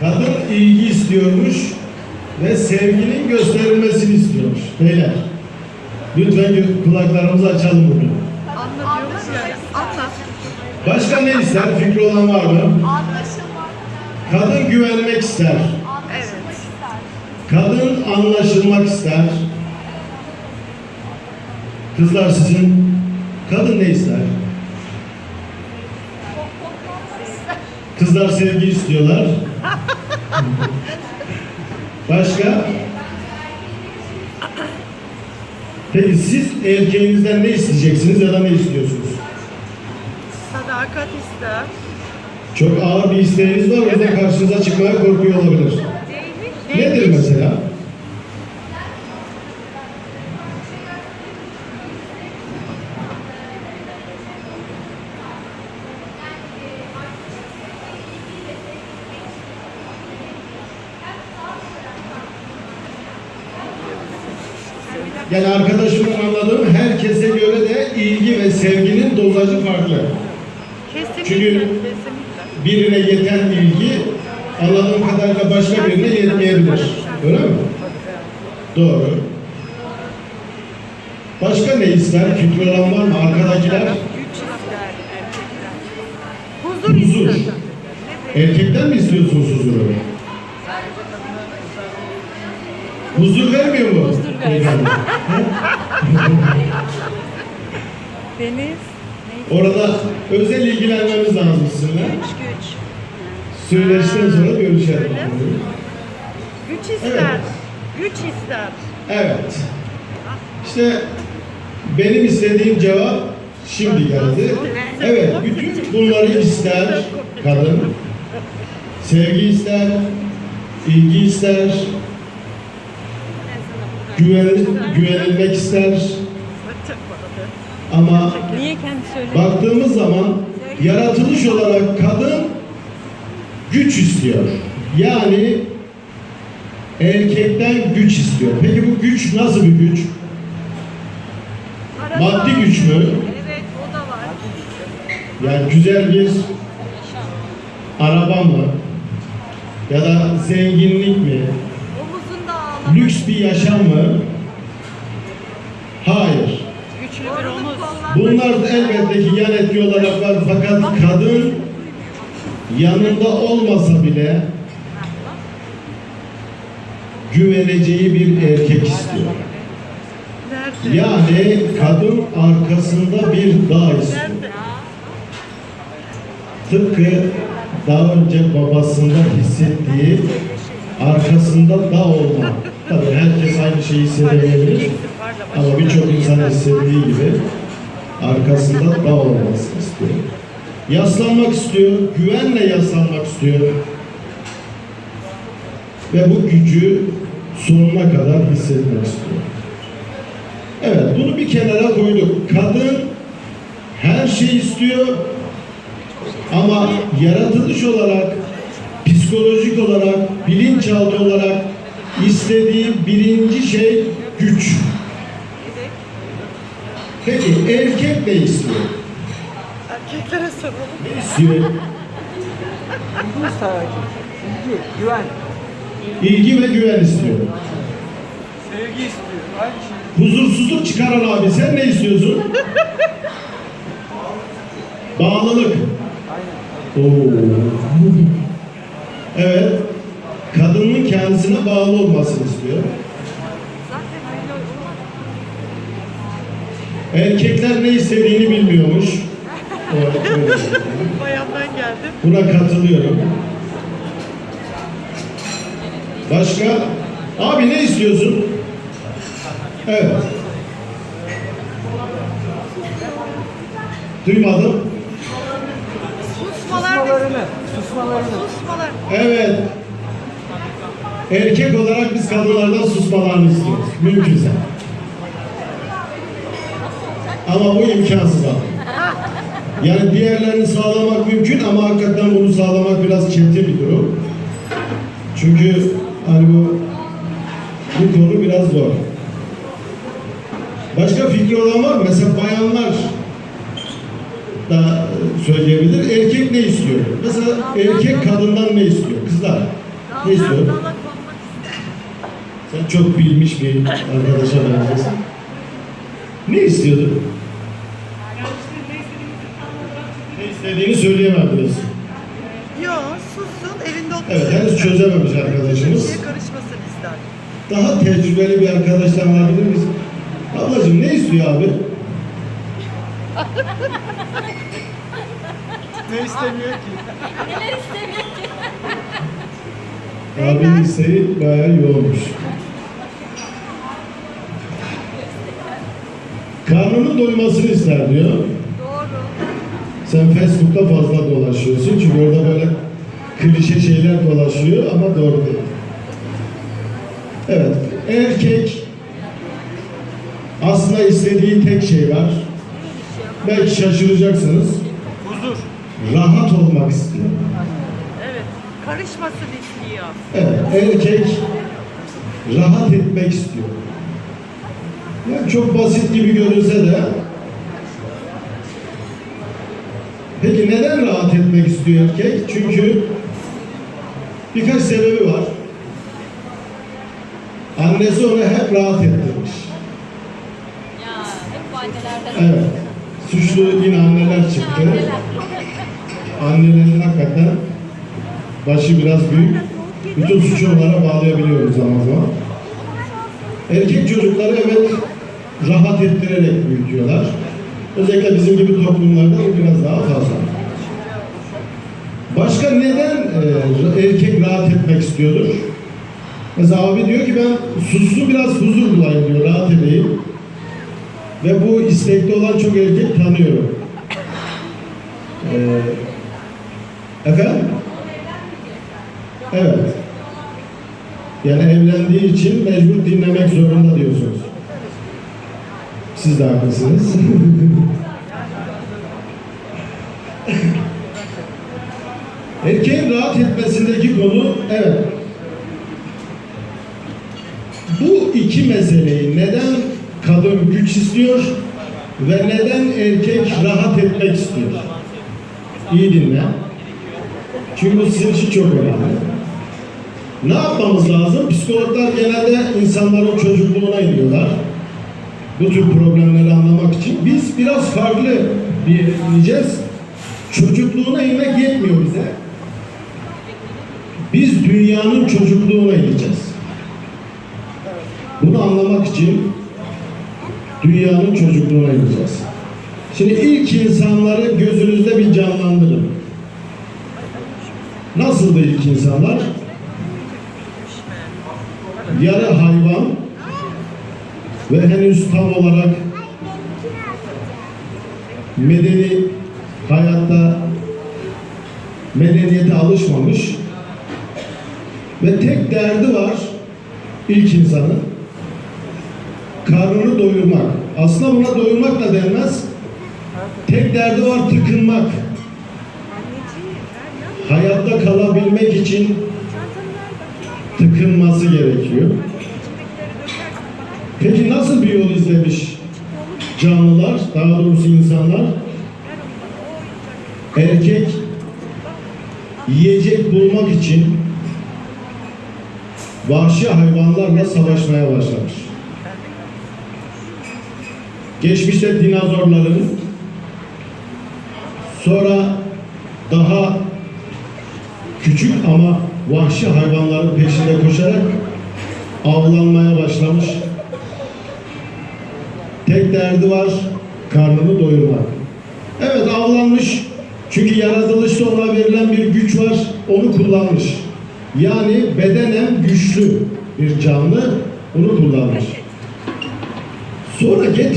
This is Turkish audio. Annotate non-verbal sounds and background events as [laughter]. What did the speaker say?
Kadın ilgi istiyormuş ve sevginin gösterilmesini istiyormuş. Beyler, lütfen kulaklarımızı açalım bugün. Anlatıyoruz ya. Anlat. Başka ne ister? Fikri olan var mı? Anlaşılmak, Kadın güvenmek ister. Kadın anlaşılmak ister. Kızlar sizin kadın ne ister? Kızlar sevgi istiyorlar. Başka? Peki siz erkeğinizden ne isteyeceksiniz ya da ne istiyorsunuz? Sadakat ister. Çok ağır bir isteğiniz var, o yüzden karşınıza çıkmaya korkuyor olabilir. Nedir mesela? Yani arkadaşımın anladığım herkese göre de ilgi ve sevginin dozajı farklı. Kesinlikle. Çünkü- Kesinlikle. Birine yeten ilgi anladığım kadarıyla başka birine yetmeyebilir. Öyle mi? Doğru. Başka ne ister? Fikri olan var mı? Arkadakiler. Huzur, Huzur. erkekten mi istiyorsunuz huzuru? Huzur vermiyor mu? Huzur vermiyor. [laughs] Deniz. Orada özel ilgilenmemiz lazım sizinle. Güç güç. Söyleşten sonra görüşelim. Güç ister. Evet. Güç ister. Evet. İşte benim istediğim cevap şimdi geldi. Evet, bütün bunları ister kadın. Sevgi ister, ilgi ister, güven, güvenilmek ister. Ama baktığımız zaman yaratılış olarak kadın güç istiyor. Yani erkekten güç istiyor. Peki bu güç nasıl bir güç? Maddi güç mü? Evet o da var. Yani güzel bir araba mı? Ya da zenginlik mi? Lüks bir yaşam mı? Hayır. Bunlar elbette ki yan etki olarak var fakat kadın yanında olmasa bile güveneceği bir erkek istiyor. Yani kadın arkasında bir dağ istiyor. Tıpkı daha önce babasında hissettiği arkasında dağ olma. Tabii herkes aynı şeyi hissedemeyebilir. Ama birçok insan hissettiği gibi arkasında dağ olmasını istiyor. Yaslanmak istiyor, güvenle yaslanmak istiyor. Ve bu gücü sonuna kadar hissetmek istiyor. Evet, bunu bir kenara koyduk. Kadın her şey istiyor ama yaratılış olarak, psikolojik olarak, bilinçaltı olarak istediği birinci şey güç. Peki erkek ne istiyor? Erkeklere soralım. Ne istiyor? İlgi güven, İlgi ve güven istiyor. sevgi istiyor. Aynı şey. Huzursuzluk çıkaran abi sen ne istiyorsun? Bağlılık. Aynen. Oo. Evet. Kadının kendisine bağlı olmasını istiyor. Zaten öyle olmaz. Erkekler ne istediğini bilmiyormuş. [laughs] Bayandan geldim. Buna katılıyorum. Başka? Abi ne istiyorsun? Evet. Duymadım. Susmalar. Susmalarını, susmalarını. Susmalar. Evet. Erkek olarak biz kadınlardan susmalarını istiyoruz. Mümkünse. Ama bu imkansız abi. Yani diğerlerini sağlamak mümkün ama hakikaten bunu sağlamak biraz çetin bir durum. Çünkü hani bu bu konu biraz zor. Başka fikri olan var mı? Mesela bayanlar da söyleyebilir. Erkek ne istiyor? Mesela erkek kadından ne istiyor? Kızlar. Ne istiyor? Dala konmak ister. Sen çok bilmiş bir arkadaşa benziyorsun. Ne istiyordu? Ne istediğini söyleyemem diyorsun. Yo sussun evinde otursun. Evet, henüz çözememiş arkadaşımız. Kimseye karışmasın ister. Daha tecrübeli bir arkadaştan alabilir miyiz? Ablacığım ne istiyor abi? Ne istemiyor ki? Neler istemiyor ki? Abinin isteği bayağı yoğunmuş. Karnının doymasını ister diyor. Doğru. Sen Facebook'ta fazla dolaşıyorsun çünkü orada böyle klişe şeyler dolaşıyor ama doğru değil. Evet, erkek aslında istediği tek şey var. Belki şaşıracaksınız. Huzur. Rahat olmak istiyor. Evet. Karışmasın istiyor. Evet, erkek rahat etmek istiyor. Yani çok basit gibi görünse de Peki neden rahat etmek istiyor erkek? Çünkü birkaç sebebi var. Annesi onu hep rahat ettirmiş. Ya hep annelerden. Evet. Suçlu yine anneler çıktı. Anneler. Annelerin hakikaten başı biraz büyük. Bütün suçu onlara bağlayabiliyoruz zaman zaman. Erkek çocukları evet rahat ettirerek büyütüyorlar. Özellikle bizim gibi toplumlarda bu biraz daha fazla. Başka neden e, erkek rahat etmek istiyordur? Mesela abi diyor ki ben suslu biraz huzur bulayım diyor, rahat edeyim. Ve bu istekli olan çok erkek tanıyorum. Ee, efendim? Evet. Yani evlendiği için mecbur dinlemek zorunda diyorsunuz. Siz de haklısınız. [laughs] Erkeğin rahat etmesindeki konu evet. Bu iki meseleyi neden kadın güç istiyor ve neden erkek rahat etmek istiyor? İyi dinle. Çünkü bu sizin için çok önemli. Ne yapmamız lazım? Psikologlar genelde insanların çocukluğuna iniyorlar. Bu tür problemleri anlamak için. Biz biraz farklı bir ineceğiz. Çocukluğuna inmek yetmiyor bize. Biz dünyanın çocukluğuna ineceğiz. Bunu anlamak için dünyanın çocukluğuna ineceğiz. Şimdi ilk insanları gözünüzde bir canlandırın. Nasıldı ilk insanlar? Yarı hayvan ve henüz tam olarak medeni hayatta medeniyete alışmamış ve tek derdi var ilk insanın karnını doyurmak. Aslında buna doyurmak da denmez. Tek derdi var tıkınmak. Hayatta kalabilmek için tıkınması gerekiyor. Peki nasıl bir yol izlemiş canlılar, daha doğrusu insanlar? Erkek yiyecek bulmak için vahşi hayvanlarla savaşmaya başlamış. Geçmişte dinozorların, sonra daha küçük ama vahşi hayvanların peşinde koşarak avlanmaya başlamış. Tek derdi var, karnını doyurmak. Evet avlanmış, çünkü yaratılışta ona verilen bir güç var, onu kullanmış. Yani bedenen güçlü bir canlı, onu kullanmış. Sonra getir